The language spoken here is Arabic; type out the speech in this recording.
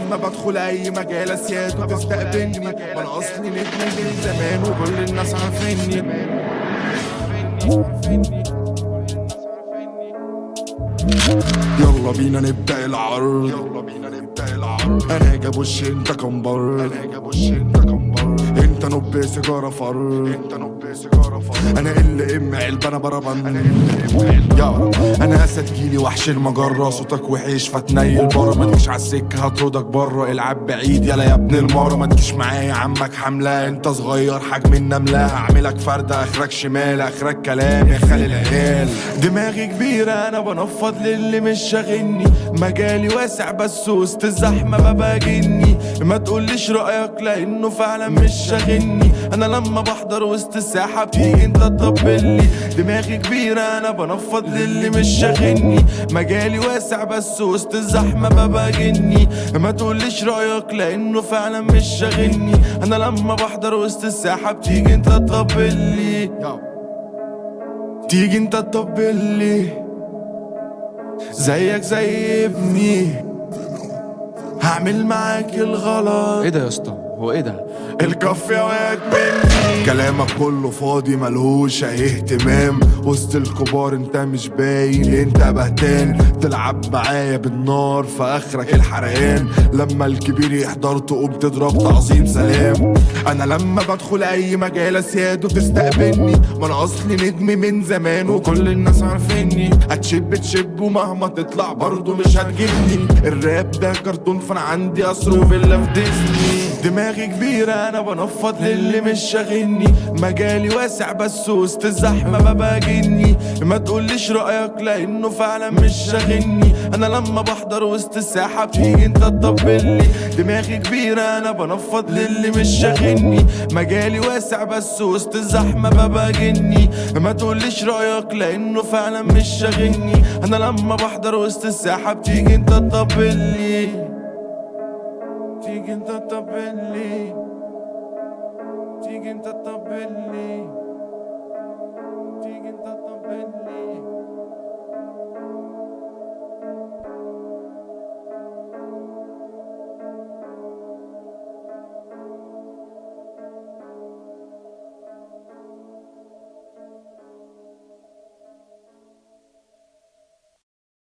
لما بدخل أي مجال أسياد وتستقبلني ما أنا أصلي نجم من زمان وكل الناس عارفيني. يلا بينا نبدأ العرض. يلا بينا نبدأ العرض أنا جاب وش أنت كمبر أنا جاب وش انت كمبر انت نب سيجارة فر انت نب سيجارة فر أنا ال ام علبة أنا بربن أنا ال ام أنا اسد جيلي وحش المجرة. صوتك وحش فتنيل برا. ما تجيش على السكة هطردك برا. العب بعيد يلا يا ابن المارة. ما تجيش معايا عمك حملة. انت صغير حجم النملة. هعملك فردة اخرك شمال اخرك كلام. يا خالي العيال. دماغي كبيرة أنا بنفض للي مش شاغلني. مجالي واسع بس وسط الزحمة بباجني ما تقوليش رأيك لأنه فعلا مش شاغلني. أنا لما بحضر وسط الساحة بتيجي أنت تطبلي دماغي كبيرة أنا بنفض للي مش شاغلني. مجالي واسع بس وسط الزحمة بباجني ما تقوليش رأيك لأنه فعلا مش شاغلني. أنا لما بحضر وسط الساحة بتيجي أنت تطبلي تيجي أنت تطبلي زيك زي ابني. هعمل معاك الغلط. إيه ده يا اسطى؟ هو إيه ده؟ الكف واد مني. كلامك كله فاضي ملهوش أي اهتمام. وسط الكبار انت مش باين انت بهتان. تلعب معايا بالنار في آخرك الحرقان. لما الكبير يحضر تقوم تضرب تعظيم سلام. أنا لما بدخل أي مجال اسياد وتستقبلني ما أنا أصلي نجم من زمان وكل الناس عارفيني. هتشب تشب ومهما تطلع برضه مش هتجيبني. الراب ده كرتون فأنا عندي قصر وفيلا في ديزني. دماغي كبيرة أنا بنفض للي مش شاغلني مجالي واسع بس وسط الزحمة بباجني ما تقوليش رأيك لأنه فعلا مش شاغلني. أنا لما بحضر وسط الساحة بتيجي أنت تطبلي. دماغي كبيرة أنا بنفض للي مش شاغلني. مجالي واسع بس وسط الزحمة بباجني ما تقوليش رأيك لأنه فعلا مش شاغلني. أنا لما بحضر وسط الساحة بتيجي أنت تطبلي. تيجي